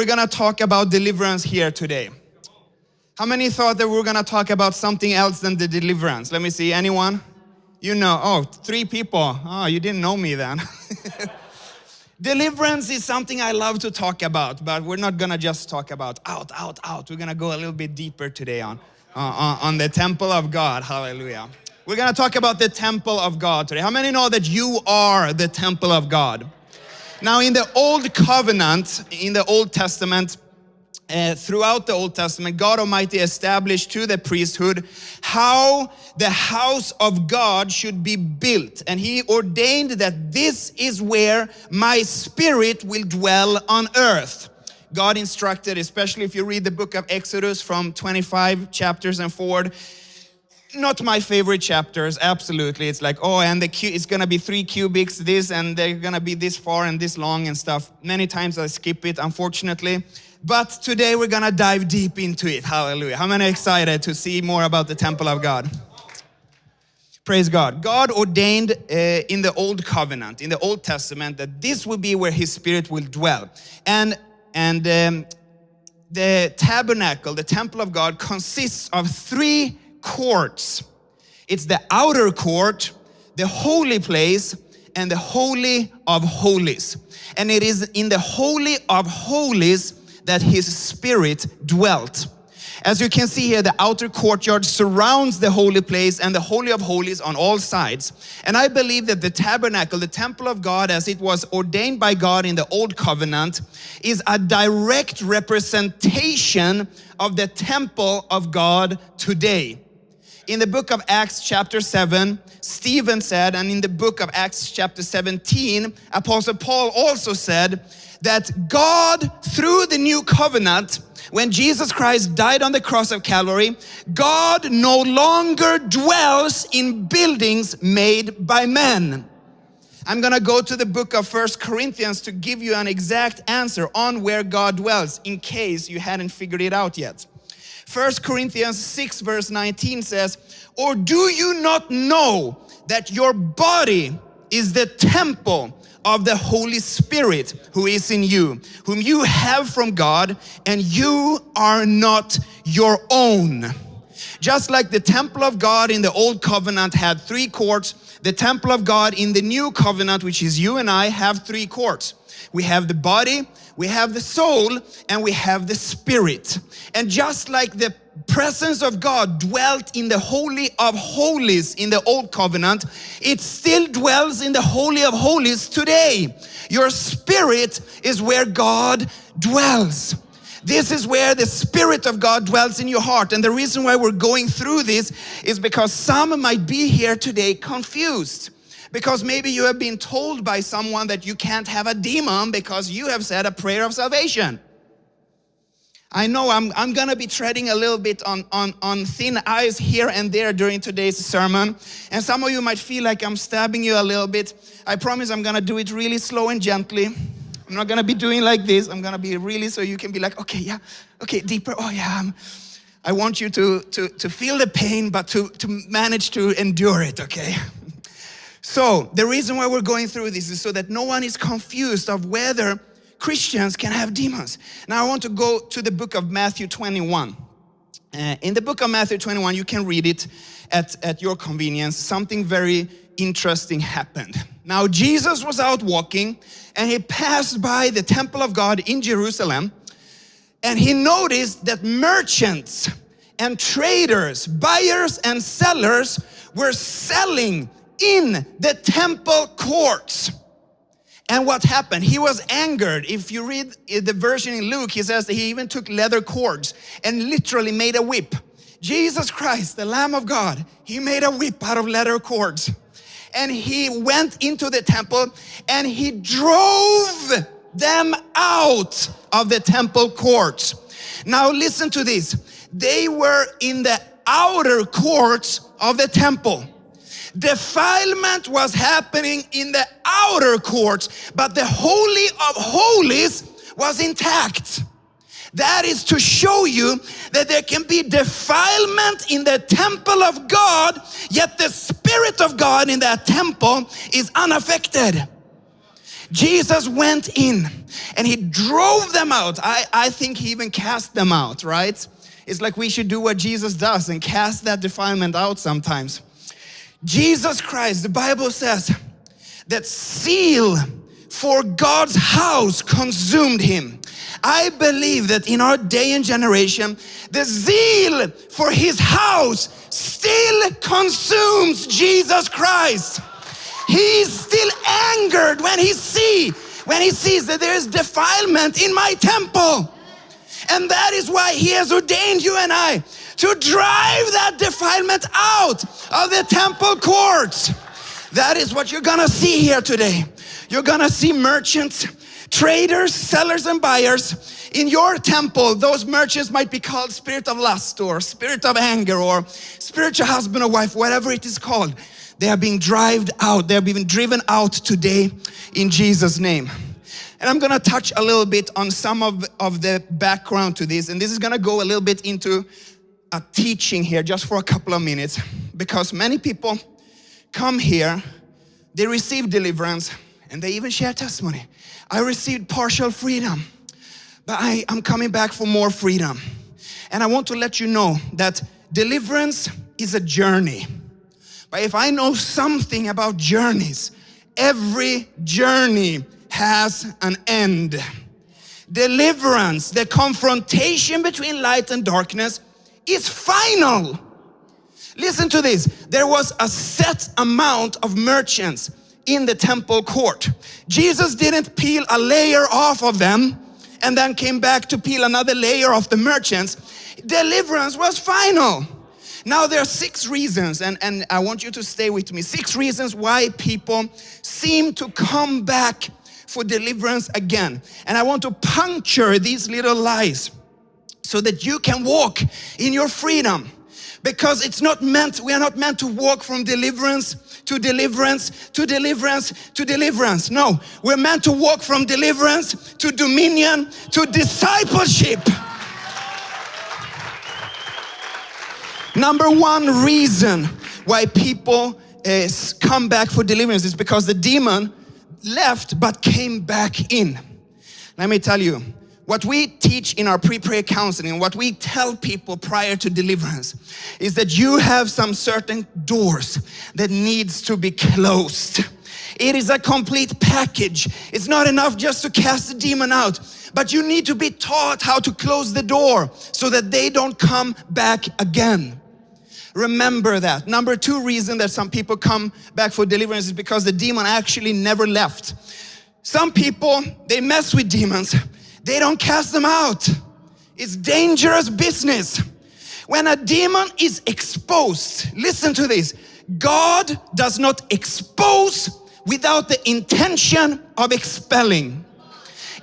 we're gonna talk about deliverance here today. How many thought that we are gonna talk about something else than the deliverance? Let me see, anyone? You know, oh, three people. Oh, you didn't know me then. Deliverance is something I love to talk about, but we're not gonna just talk about out, out, out. We're gonna go a little bit deeper today on, uh, on the temple of God. Hallelujah. We're gonna talk about the temple of God today. How many know that you are the temple of God? Now, in the Old Covenant, in the Old Testament, uh, throughout the Old Testament, God Almighty established to the priesthood how the house of God should be built. And He ordained that this is where my spirit will dwell on earth. God instructed, especially if you read the book of Exodus from 25 chapters and forward, not my favorite chapters, absolutely. It's like, oh, and the cu- it's gonna be three cubics, this, and they're gonna be this far and this long and stuff. Many times I skip it, unfortunately. But today we're gonna dive deep into it. Hallelujah. How many excited to see more about the temple of God? Praise God. God ordained uh, in the Old Covenant, in the Old Testament, that this will be where His Spirit will dwell. And, and um, the tabernacle, the temple of God, consists of three courts. It's the outer court, the holy place, and the holy of holies. And it is in the holy of holies that his spirit dwelt. As you can see here, the outer courtyard surrounds the holy place and the Holy of Holies on all sides. And I believe that the tabernacle, the temple of God as it was ordained by God in the old covenant, is a direct representation of the temple of God today. In the book of Acts chapter 7, Stephen said, and in the book of Acts chapter 17, Apostle Paul also said, that God, through the new covenant, when Jesus Christ died on the cross of Calvary, God no longer dwells in buildings made by men. I'm gonna go to the book of First Corinthians to give you an exact answer on where God dwells in case you hadn't figured it out yet. First Corinthians 6 verse 19 says, Or do you not know that your body is the temple of the Holy Spirit who is in you, whom you have from God, and you are not your own. Just like the temple of God in the old covenant had three courts, the temple of God in the new covenant, which is you and I, have three courts. We have the body, we have the soul, and we have the spirit. And just like the presence of God dwelt in the Holy of Holies in the Old Covenant, it still dwells in the Holy of Holies today. Your spirit is where God dwells. This is where the Spirit of God dwells in your heart. And the reason why we're going through this is because some might be here today confused. Because maybe you have been told by someone that you can't have a demon because you have said a prayer of salvation. I know I'm, I'm gonna be treading a little bit on, on, on thin ice here and there during today's sermon. And some of you might feel like I'm stabbing you a little bit. I promise I'm gonna do it really slow and gently. I'm not gonna be doing like this. I'm gonna be really so you can be like, okay, yeah, okay, deeper. Oh yeah, I'm, I want you to, to, to feel the pain, but to, to manage to endure it, okay? So the reason why we're going through this is so that no one is confused of whether Christians can have demons. Now I want to go to the book of Matthew 21. Uh, in the book of Matthew 21, you can read it at, at your convenience. Something very interesting happened. Now Jesus was out walking and he passed by the temple of God in Jerusalem and he noticed that merchants and traders, buyers and sellers were selling in the temple courts. And what happened? He was angered. If you read the version in Luke, he says that he even took leather cords and literally made a whip. Jesus Christ, the Lamb of God, he made a whip out of leather cords. And he went into the temple and he drove them out of the temple courts. Now listen to this. They were in the outer courts of the temple. Defilement was happening in the outer courts, but the Holy of Holies was intact. That is to show you that there can be defilement in the temple of God, yet the Spirit of God in that temple is unaffected. Jesus went in and he drove them out. I, I think he even cast them out, right? It's like we should do what Jesus does and cast that defilement out sometimes. Jesus Christ, the Bible says that seal for God's house consumed him. I believe that in our day and generation, the zeal for his house still consumes Jesus Christ. He's still angered when he see when he sees that there is defilement in my temple. And that is why he has ordained you and I to drive that defilement out of the temple courts. That is what you're gonna see here today. You're gonna see merchants, traders, sellers, and buyers. In your temple, those merchants might be called spirit of lust or spirit of anger or spiritual husband or wife, whatever it is called. They are being driven out. They are being driven out today in Jesus' name. And I'm gonna touch a little bit on some of, of the background to this. And this is gonna go a little bit into a teaching here just for a couple of minutes because many people come here, they receive deliverance and they even share testimony. I received partial freedom, but I, I'm coming back for more freedom. And I want to let you know that deliverance is a journey. But if I know something about journeys, every journey has an end. Deliverance, the confrontation between light and darkness is final. Listen to this. There was a set amount of merchants in the temple court. Jesus didn't peel a layer off of them and then came back to peel another layer of the merchants. Deliverance was final. Now there are six reasons, and, and I want you to stay with me. Six reasons why people seem to come back for deliverance again. And I want to puncture these little lies so that you can walk in your freedom. Because it's not meant, we are not meant to walk from deliverance to deliverance to deliverance to deliverance. No, we're meant to walk from deliverance to dominion to discipleship. Number one reason why people uh, come back for deliverance is because the demon left but came back in. Let me tell you, what we teach in our pre-prayer counseling, what we tell people prior to deliverance is that you have some certain doors that needs to be closed. It is a complete package. It's not enough just to cast the demon out, but you need to be taught how to close the door so that they don't come back again. Remember that. Number two reason that some people come back for deliverance is because the demon actually never left. Some people, they mess with demons. They don't cast them out. It's dangerous business. When a demon is exposed, listen to this. God does not expose without the intention of expelling.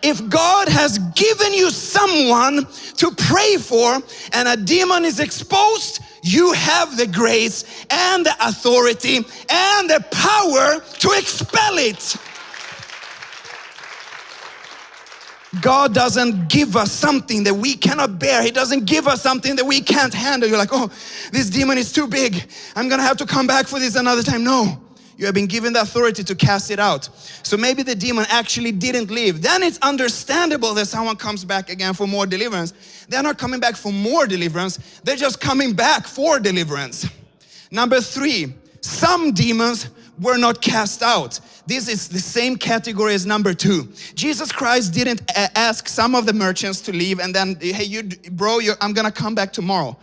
If God has given you someone to pray for and a demon is exposed, you have the grace and the authority and the power to expel it. God doesn't give us something that we cannot bear. He doesn't give us something that we can't handle. You're like, oh, this demon is too big. I'm gonna have to come back for this another time. No, you have been given the authority to cast it out. So maybe the demon actually didn't leave. Then it's understandable that someone comes back again for more deliverance. They're not coming back for more deliverance. They're just coming back for deliverance. Number three, some demons were not cast out. This is the same category as number two. Jesus Christ didn't ask some of the merchants to leave and then, hey, you, bro, I'm gonna come back tomorrow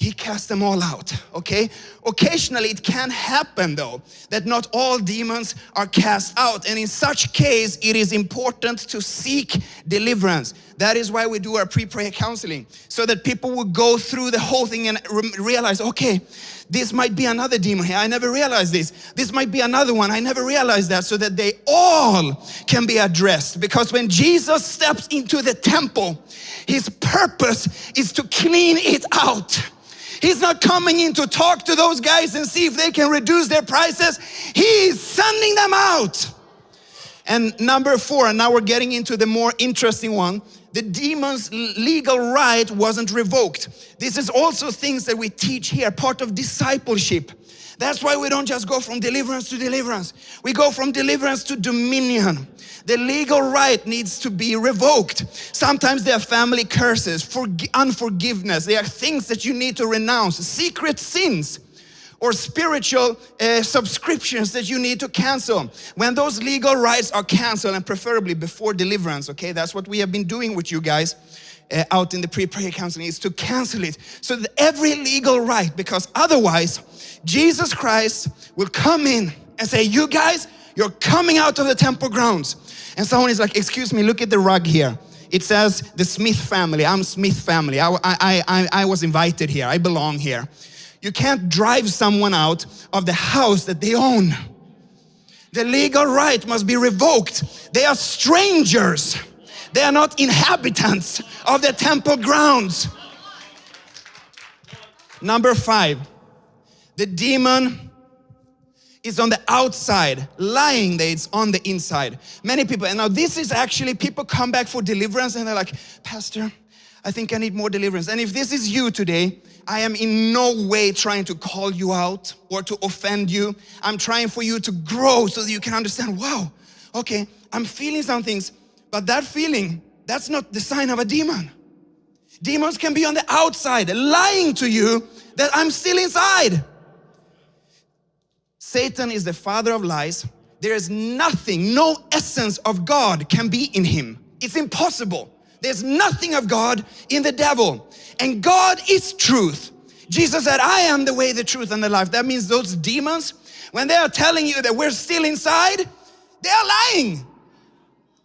he cast them all out, okay? Occasionally it can happen though, that not all demons are cast out. And in such case, it is important to seek deliverance. That is why we do our pre-prayer counseling, so that people will go through the whole thing and realize, okay, this might be another demon here. I never realized this. This might be another one. I never realized that. So that they all can be addressed. Because when Jesus steps into the temple, his purpose is to clean it out. He's not coming in to talk to those guys and see if they can reduce their prices. He's sending them out. And number four, and now we're getting into the more interesting one. the demon's legal right wasn't revoked. This is also things that we teach here, part of discipleship. That's why we don't just go from deliverance to deliverance. We go from deliverance to dominion. The legal right needs to be revoked. Sometimes there are family curses, unforgiveness. There are things that you need to renounce, secret sins or spiritual uh, subscriptions that you need to cancel. When those legal rights are canceled and preferably before deliverance, okay, that's what we have been doing with you guys uh, out in the pre-prayer counseling is to cancel it. So that every legal right, because otherwise Jesus Christ will come in and say, you guys, you're coming out of the temple grounds. And someone is like, excuse me, look at the rug here. It says the Smith family. I'm Smith family. I, I, I, I was invited here. I belong here. You can't drive someone out of the house that they own. The legal right must be revoked. They are strangers. They are not inhabitants of the temple grounds. Number five, the demon is on the outside, lying that it's on the inside. Many people, and now this is actually, people come back for deliverance and they're like, Pastor, I think I need more deliverance. And if this is you today, I am in no way trying to call you out or to offend you. I'm trying for you to grow so that you can understand, wow, okay, I'm feeling some things, but that feeling, that's not the sign of a demon. Demons can be on the outside, lying to you that I'm still inside. Satan is the father of lies. There is nothing, no essence of God can be in him. It's impossible. There's nothing of God in the devil. And God is truth. Jesus said, I am the way, the truth, and the life. That means those demons, when they are telling you that we're still inside, they are lying.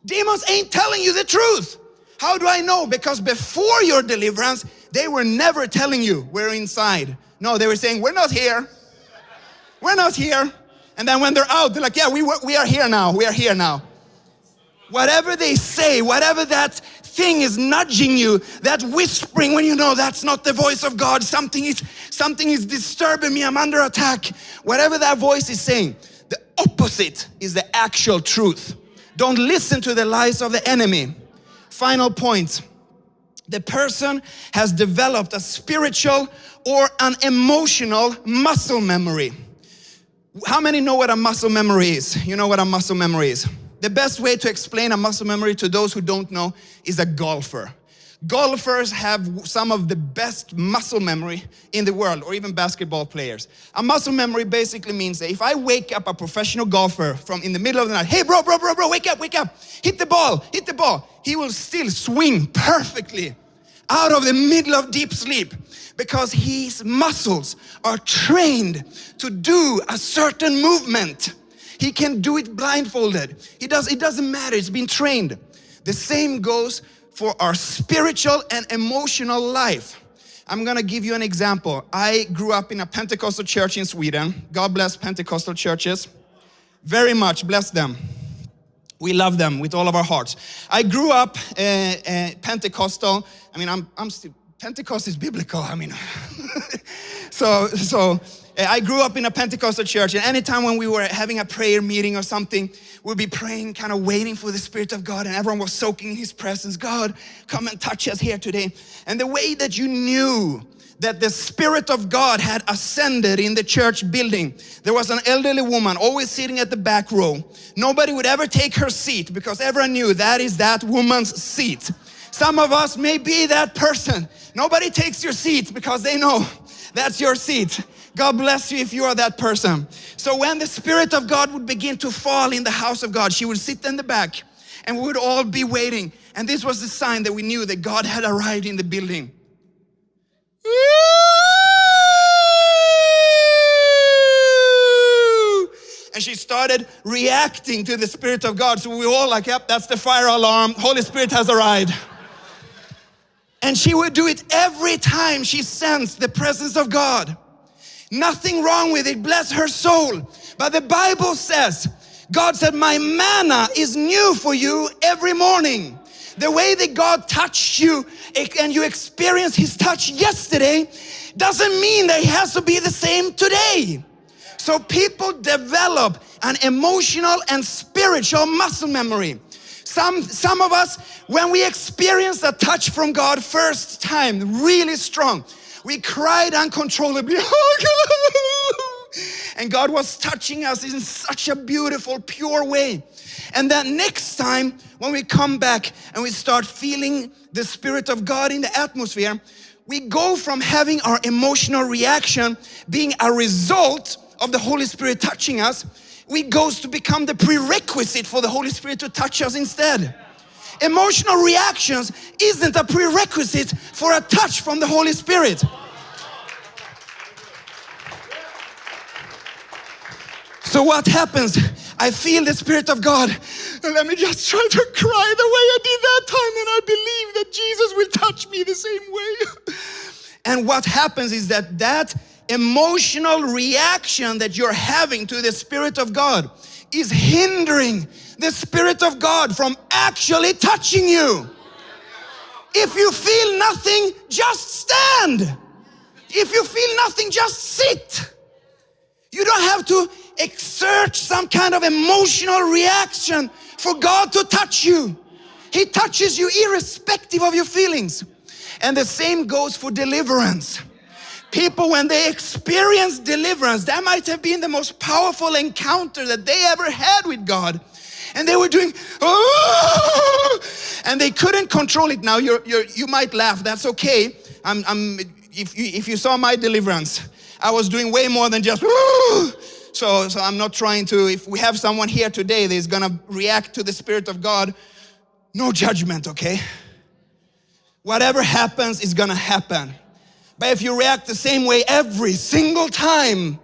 Demons ain't telling you the truth. How do I know? Because before your deliverance, they were never telling you we're inside. No, they were saying, we're not here. We're not here. And then when they're out, they're like, yeah, we, we are here now. We are here now. Whatever they say, whatever that thing is nudging you, that whispering when you know that's not the voice of God, something is, something is disturbing me, I'm under attack. Whatever that voice is saying, the opposite is the actual truth. Don't listen to the lies of the enemy. Final point. The person has developed a spiritual or an emotional muscle memory. How many know what a muscle memory is? You know what a muscle memory is? The best way to explain a muscle memory to those who don't know is a golfer. Golfers have some of the best muscle memory in the world, or even basketball players. A muscle memory basically means that if I wake up a professional golfer from in the middle of the night, hey bro, bro, bro, bro, wake up, wake up, hit the ball, hit the ball, he will still swing perfectly out of the middle of deep sleep because his muscles are trained to do a certain movement. He can do it blindfolded. He does, it doesn't matter, it's been trained. The same goes for our spiritual and emotional life. I'm gonna give you an example. I grew up in a Pentecostal church in Sweden. God bless Pentecostal churches. Very much, bless them. We love them with all of our hearts. I grew up uh, uh, Pentecostal. I mean, I'm, I'm still, Pentecost is biblical. I mean, so, so Uh, I grew up in a Pentecostal church and anytime when we were having a prayer meeting or something, we'd be praying, kind of waiting for the Spirit of God and everyone was soaking in His presence. God, come and touch us here today. And the way that you knew that the Spirit of God had ascended in the church building. There was an elderly woman always sitting at the back row. Nobody would ever take her seat because everyone knew that is that woman's seat. Some of us may be that person. Nobody takes your seat because they know that's your seat. God bless you if you are that person. So when the Spirit of God would begin to fall in the house of God, she would sit in the back and we would all be waiting. And this was the sign that we knew that God had arrived in the building. And she started reacting to the Spirit of God. So we were all like, yep, that's the fire alarm. Holy Spirit has arrived. And she would do it every time she sensed the presence of God. Nothing wrong with it, bless her soul. But the Bible says, God said, my manna is new for you every morning. The way that God touched you eh, and you experienced His touch yesterday doesn't mean that it has to be the same today. So people develop an emotional and spiritual muscle memory. Some, some of us, when we experience a touch from God first time, really strong, we cried uncontrollably. and God was touching us in such a beautiful, pure way. And then next time, when we come back and we start feeling the Spirit of God in the atmosphere, we go from having our emotional reaction being a result of the Holy Spirit touching us, we goes to become the prerequisite for the Holy Spirit to touch us instead. Emotional reactions isn't a prerequisite for a touch from the Holy Spirit. So what happens? I feel the Spirit of God. And let me just try to cry the way I did that time and I believe that Jesus will touch me the same way. And what happens is that that emotional reaction that you're having to the Spirit of God is hindering the Spirit of God from actually touching you. If you feel nothing, just stand. If you feel nothing, just sit. You don't have to exert some kind of emotional reaction for God to touch you. He touches you irrespective of your feelings. And the same goes for deliverance. People, when they experience deliverance, that might have been the most powerful encounter that they ever had with God. And they were doing, oh, and they couldn't control it. Now, you're, you're, you might laugh, that's okay. I'm, I'm, if, you, if you saw my deliverance, I was doing way more than just, oh. so, so I'm not trying to, if we have someone here today that is gonna react to the Spirit of God, no judgment, okay? Whatever happens is gonna happen. But if you react the same way every single time,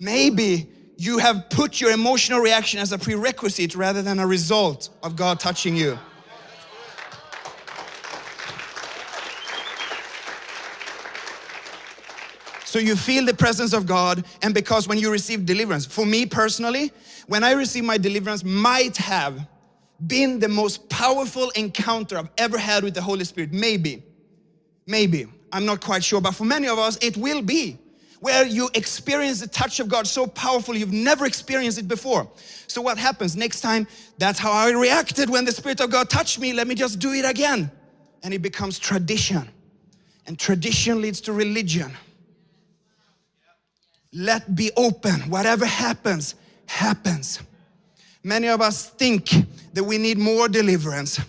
maybe you have put your emotional reaction as a prerequisite rather than a result of God touching you. So you feel the presence of God and because when you receive deliverance, for me personally, when I received my deliverance might have been the most powerful encounter I've ever had with the Holy Spirit. Maybe, maybe. I'm not quite sure, but for many of us, it will be where you experience the touch of God so powerful you've never experienced it before. So what happens next time? That's how I reacted when the Spirit of God touched me. Let me just do it again. And it becomes tradition. And tradition leads to religion. Let be open. Whatever happens, happens. Many of us think that we need more deliverance.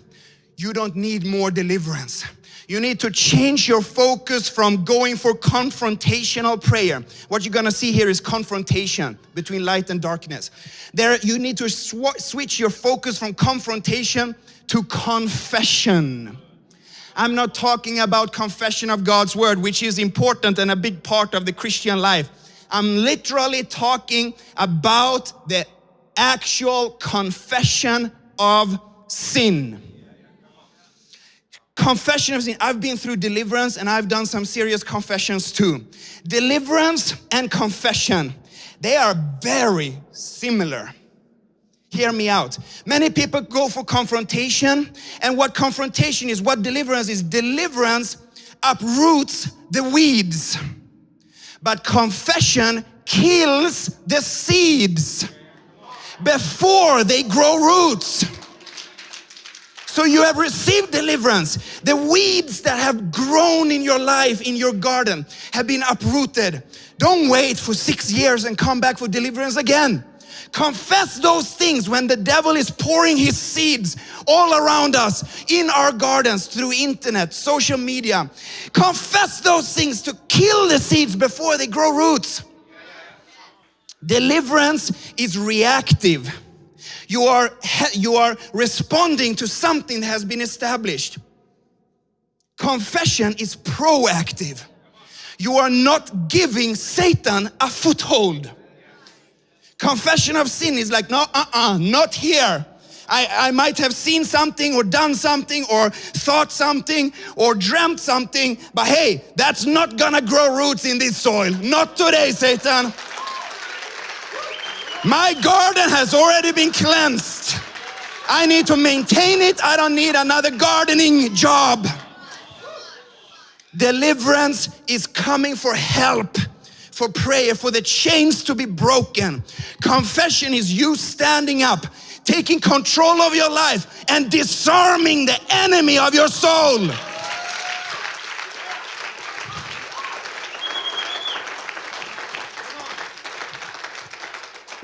You don't need more deliverance. You need to change your focus from going for confrontational prayer. What you're gonna see here is confrontation between light and darkness. There, you need to sw switch your focus from confrontation to confession. I'm not talking about confession of God's word, which is important and a big part of the Christian life. I'm literally talking about the actual confession of sin confession of sin. I've been through deliverance and I've done some serious confessions too. Deliverance and confession, they are very similar. Hear me out. Many people go for confrontation and what confrontation is, what deliverance is, deliverance uproots the weeds. But confession kills the seeds before they grow roots. So you have received deliverance. The weeds that have grown in your life, in your garden, have been uprooted. Don't wait for six years and come back for deliverance again. Confess those things when the devil is pouring his seeds all around us in our gardens through internet, social media. Confess those things to kill the seeds before they grow roots. Deliverance is reactive. You are, you are responding to something that has been established. Confession is proactive. You are not giving Satan a foothold. Confession of sin is like, no, uh-uh, not here. I, I might have seen something or done something or thought something or dreamt something, but hey, that's not gonna grow roots in this soil. Not today, Satan. My garden has already been cleansed. I need to maintain it. I don't need another gardening job. Deliverance is coming for help, for prayer, for the chains to be broken. Confession is you standing up, taking control of your life and disarming the enemy of your soul.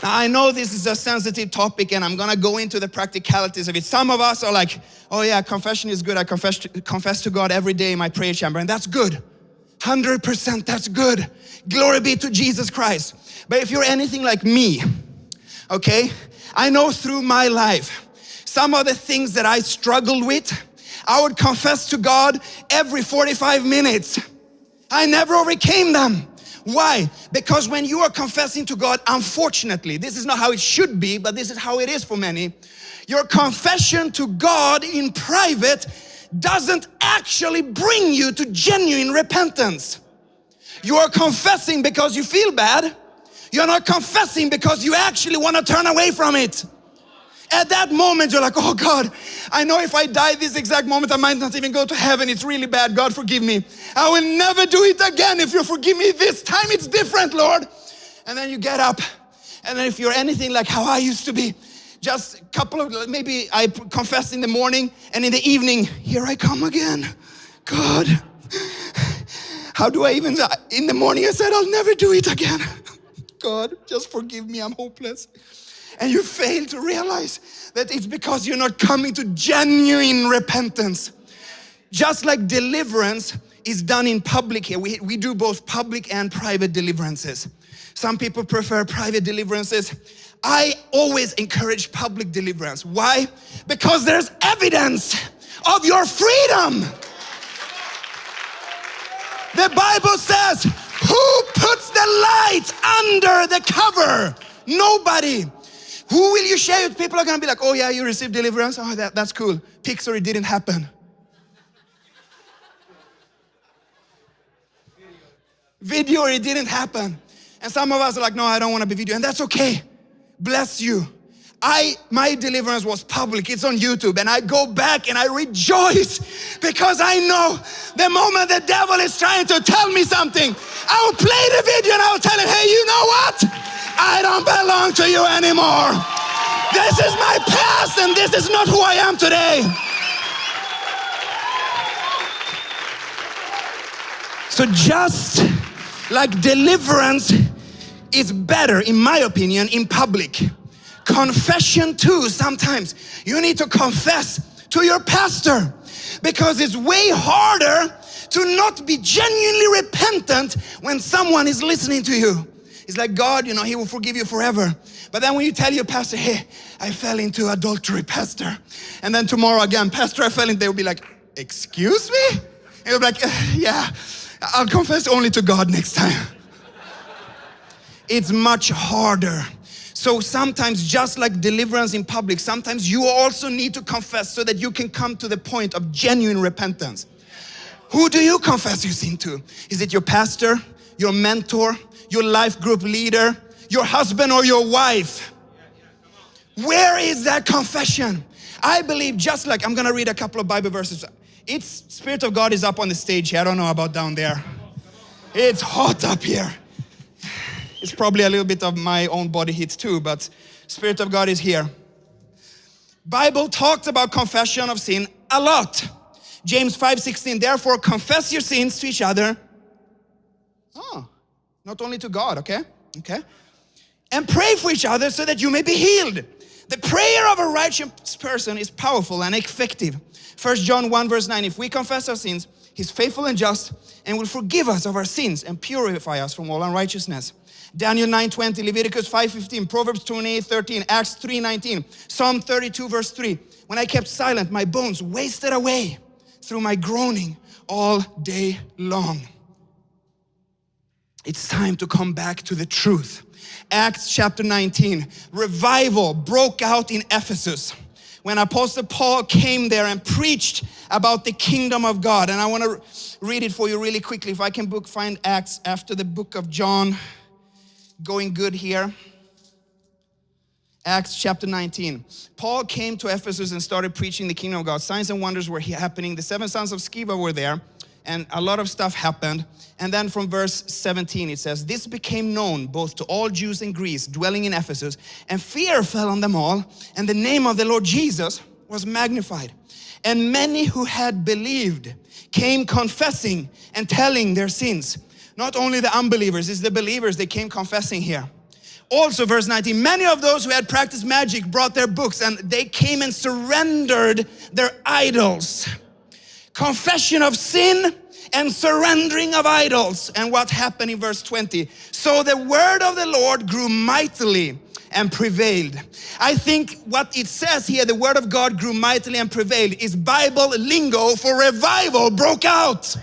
Now, I know this is a sensitive topic and I'm gonna go into the practicalities of it. Some of us are like, oh yeah, confession is good. I confess to, confess to God every day in my prayer chamber, and that's good. 100% that's good. Glory be to Jesus Christ. But if you're anything like me, okay, I know through my life, some of the things that I struggled with, I would confess to God every 45 minutes. I never overcame them. Why? Because when you are confessing to God, unfortunately, this is not how it should be, but this is how it is for many. Your confession to God in private doesn't actually bring you to genuine repentance. You are confessing because you feel bad. You're not confessing because you actually want to turn away from it. At that moment, you're like, oh God, I know if I die this exact moment, I might not even go to heaven. It's really bad. God, forgive me. I will never do it again. If you forgive me this time, it's different, Lord. And then you get up. And then if you're anything like how I used to be, just a couple of, maybe I confess in the morning and in the evening, here I come again. God, how do I even, in the morning I said, I'll never do it again. God, just forgive me, I'm hopeless and you fail to realize that it's because you're not coming to genuine repentance. Just like deliverance is done in public here, we, we do both public and private deliverances. Some people prefer private deliverances. I always encourage public deliverance. Why? Because there's evidence of your freedom. The Bible says, who puts the light under the cover? Nobody. Who will you share with? People are gonna be like, oh yeah, you received deliverance. Oh, that, that's cool. Pixar, it didn't happen. Video, it didn't happen. And some of us are like, no, I don't want to be video. And that's okay. Bless you. I my deliverance was public. It's on YouTube and I go back and I rejoice because I know the moment the devil is trying to tell me something, I will play the video and I will tell him, "Hey, you know what? I don't belong to you anymore. This is my past and this is not who I am today. So just like deliverance is better, in my opinion, in public. Confession too, sometimes you need to confess to your pastor because it's way harder to not be genuinely repentant when someone is listening to you. It's like God, you know, He will forgive you forever. But then when you tell your pastor, hey, I fell into adultery, pastor. And then tomorrow again, pastor, I fell in, they will be like, excuse me? And you'll be like, eh, yeah, I'll confess only to God next time. it's much harder. So sometimes, just like deliverance in public, sometimes you also need to confess so that you can come to the point of genuine repentance. Who do you confess your sin to? Is it your pastor, your mentor, your life group leader, your husband or your wife. Where is that confession? I believe just like, I'm gonna read a couple of Bible verses. It's Spirit of God is up on the stage here. I don't know about down there. It's hot up here. It's probably a little bit of my own body heat too, but Spirit of God is here. Bible talks about confession of sin a lot. James 5:16, therefore confess your sins to each other. Oh, not only to God, okay? Okay? And pray for each other so that you may be healed. The prayer of a righteous person is powerful and effective. First John 1 verse 9, if we confess our sins, he's faithful and just and will forgive us of our sins and purify us from all unrighteousness. Daniel 9 20, Leviticus 5 15, Proverbs 28 13, Acts 3 19, Psalm 32 verse 3. When I kept silent, my bones wasted away through my groaning all day long. It's time to come back to the truth. Acts chapter 19, revival broke out in Ephesus when Apostle Paul came there and preached about the kingdom of God. And I want to read it for you really quickly. If I can book, find Acts after the book of John. Going good here. Acts chapter 19. Paul came to Ephesus and started preaching the kingdom of God. Signs and wonders were happening. The seven sons of Sceva were there and a lot of stuff happened. And then from verse 17 it says, This became known both to all Jews in Greeks dwelling in Ephesus, and fear fell on them all, and the name of the Lord Jesus was magnified. And many who had believed came confessing and telling their sins. Not only the unbelievers, it's the believers, they came confessing here. Also, verse 19, many of those who had practiced magic brought their books and they came and surrendered their idols. Confession of sin and surrendering of idols. And what happened in verse 20? So the word of the Lord grew mightily and prevailed. I think what it says here, the word of God grew mightily and prevailed, is Bible lingo for revival broke out.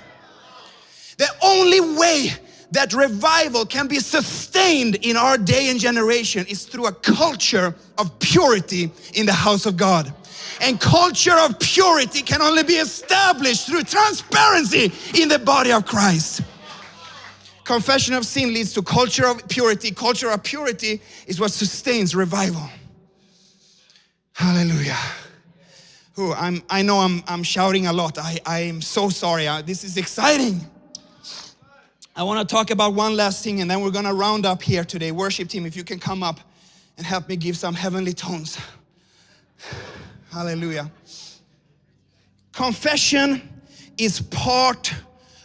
The only way that revival can be sustained in our day and generation is through a culture of purity in the house of God. And culture of purity can only be established through transparency in the body of Christ. Confession of sin leads to culture of purity. Culture of purity is what sustains revival. Hallelujah. Ooh, I'm, I know I'm, I'm shouting a lot. I, I am so sorry. Uh, this is exciting. I want to talk about one last thing and then we're going to round up here today. Worship team, if you can come up and help me give some heavenly tones. Hallelujah. Confession is part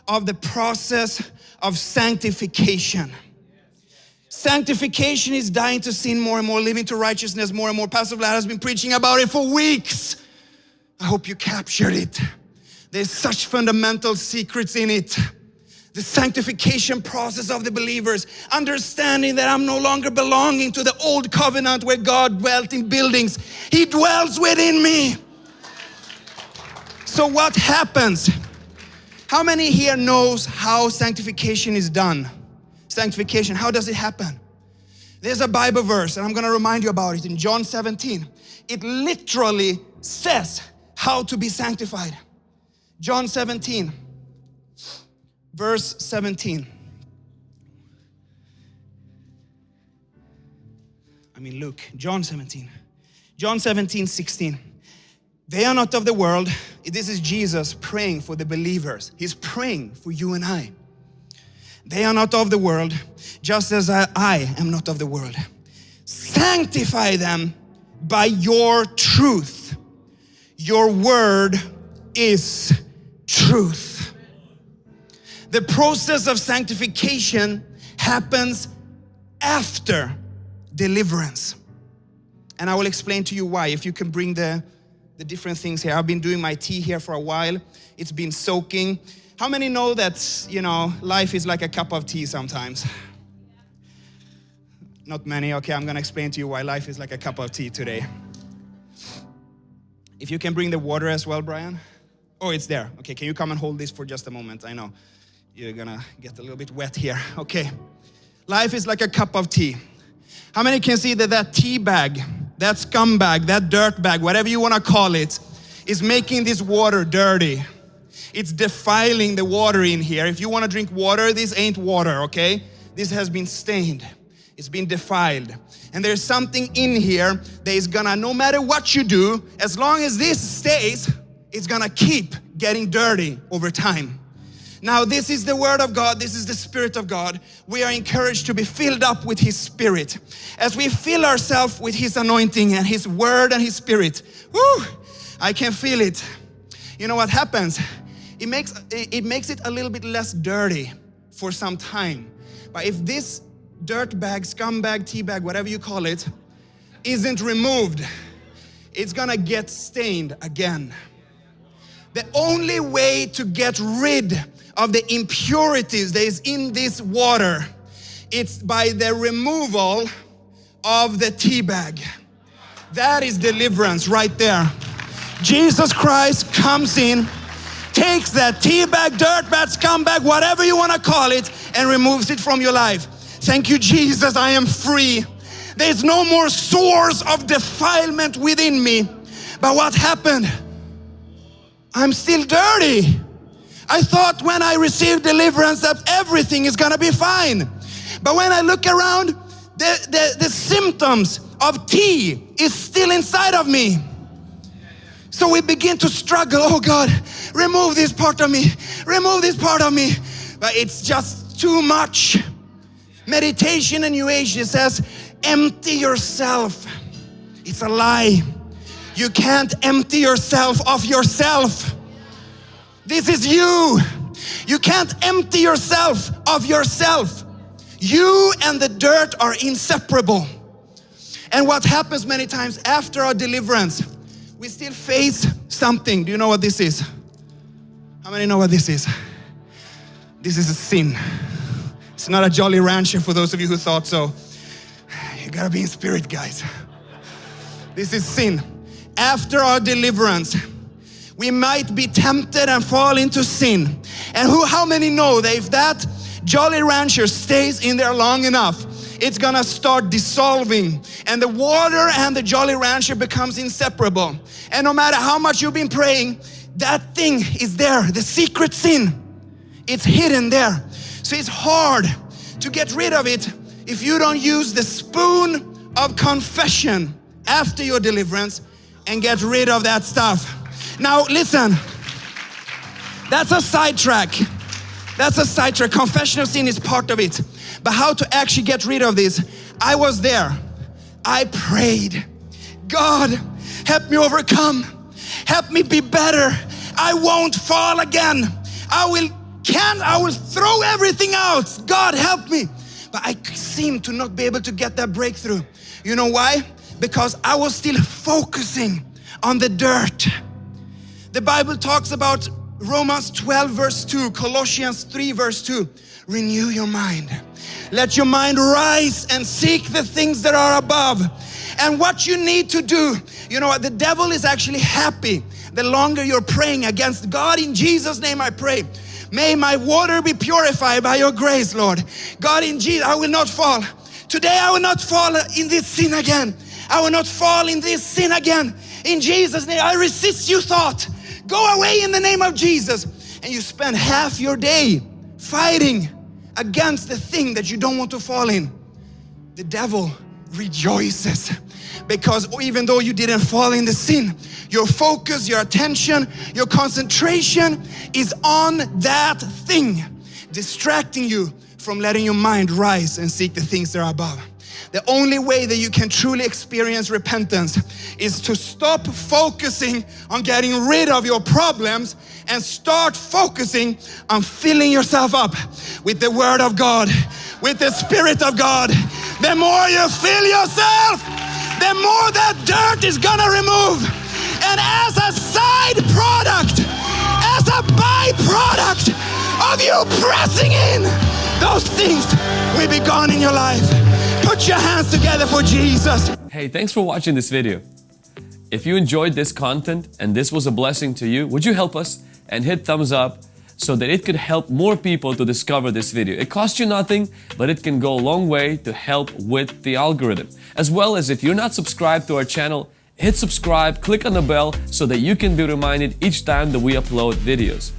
of the process of sanctification. Sanctification is dying to sin more and more, living to righteousness more and more. Pastor Vlad has been preaching about it for weeks. I hope you captured it. There's such fundamental secrets in it the sanctification process of the believers, understanding that I'm no longer belonging to the old covenant where God dwelt in buildings. He dwells within me. So what happens? How many here knows how sanctification is done? Sanctification, how does it happen? There's a Bible verse and I'm gonna remind you about it in John 17. It literally says how to be sanctified. John 17 verse 17. I mean, Luke, John 17. John 17, 16. They are not of the world. This is Jesus praying for the believers. He's praying for you and I. They are not of the world, just as I, I am not of the world. Sanctify them by your truth. Your word is truth. The process of sanctification happens after deliverance. And I will explain to you why. If you can bring the, the different things here. I've been doing my tea here for a while. It's been soaking. How many know that, you know, life is like a cup of tea sometimes? Not many. Okay, I'm gonna explain to you why life is like a cup of tea today. If you can bring the water as well, Brian. Oh, it's there. Okay, can you come and hold this for just a moment? I know you're gonna get a little bit wet here. Okay. Life is like a cup of tea. How many can see that that tea bag, that scumbag, that dirt bag, whatever you wanna call it, is making this water dirty. It's defiling the water in here. If you wanna drink water, this ain't water, okay? This has been stained. It's been defiled. And there's something in here that is gonna, no matter what you do, as long as this stays, it's gonna keep getting dirty over time. Now, this is the Word of God, this is the Spirit of God. We are encouraged to be filled up with His Spirit. As we fill ourselves with His anointing and His Word and His Spirit, whoo, I can feel it. You know what happens? It makes, it makes it a little bit less dirty for some time. But if this dirt bag, scumbag, tea bag, whatever you call it, isn't removed, it's gonna get stained again. The only way to get rid of the impurities that is in this water, it's by the removal of the tea bag. That is deliverance right there. Jesus Christ comes in, takes that tea bag, dirt bag, scumbag, whatever you want to call it, and removes it from your life. Thank you, Jesus, I am free. There's no more source of defilement within me. But what happened? I'm still dirty. I thought when I received deliverance that everything is gonna be fine. But when I look around, the, the, the symptoms of tea is still inside of me. So we begin to struggle. Oh God, remove this part of me. remove this part of me. But it's just too much. Meditation in New Age, says, empty yourself. It's a lie. You can't empty yourself of yourself. This is you. You can't empty yourself of yourself. You and the dirt are inseparable. And what happens many times after our deliverance, we still face something. Do you know what this is? How many know what this is? This is a sin. It's not a Jolly Rancher for those of you who thought so. You gotta be in spirit, guys. This is sin. After our deliverance, we might be tempted and fall into sin. And who, how many know that if that Jolly Rancher stays in there long enough, it's gonna start dissolving and the water and the Jolly Rancher becomes inseparable. And no matter how much you've been praying, that thing is there, the secret sin. It's hidden there. So it's hard to get rid of it if you don't use the spoon of confession after your deliverance and get rid of that stuff. Now listen, that's a sidetrack. That's a sidetrack. Confession of sin is part of it. But how to actually get rid of this? I was there. I prayed. God, help me overcome. Help me be better. I won't fall again. I will can I will throw everything out. God help me. But I seem to not be able to get that breakthrough. You know why? Because I was still focusing on the dirt. The Bible talks about Romans 12 verse 2, Colossians 3 verse 2. Renew your mind. Let your mind rise and seek the things that are above. And what you need to do, you know what, the devil is actually happy the longer you're praying against God in Jesus name I pray. May my water be purified by your grace, Lord. God in Jesus, I will not fall. Today I will not fall in this sin again. I will not fall in this sin again. In Jesus name, I resist you thought. Go away in the name of Jesus. And you spend half your day fighting against the thing that you don't want to fall in. The devil rejoices because even though you didn't fall in the sin, your focus, your attention, your concentration is on that thing, distracting you from letting your mind rise and seek the things that are above. The only way that you can truly experience repentance is to stop focusing on getting rid of your problems and start focusing on filling yourself up with the Word of God, with the Spirit of God. The more you fill yourself, the more that dirt is gonna remove. And as a side product, as a byproduct of you pressing in, those things will be gone in your life. Put your hands together for Jesus. Hey, thanks for watching this video. If you enjoyed this content and this was a blessing to you, would you help us and hit thumbs up so that it could help more people to discover this video. It costs you nothing, but it can go a long way to help with the algorithm. As well as if you're not subscribed to our channel, hit subscribe, click on the bell so that you can be reminded each time that we upload videos.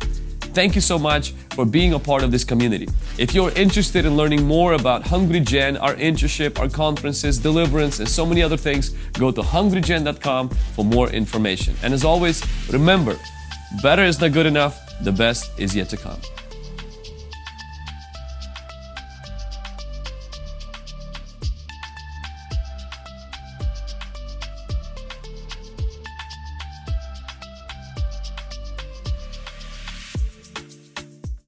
Thank you so much for being a part of this community. If you're interested in learning more about Hungry Gen, our internship, our conferences, deliverance, and so many other things, go to hungrygen.com for more information. And as always, remember, better is not good enough, the best is yet to come.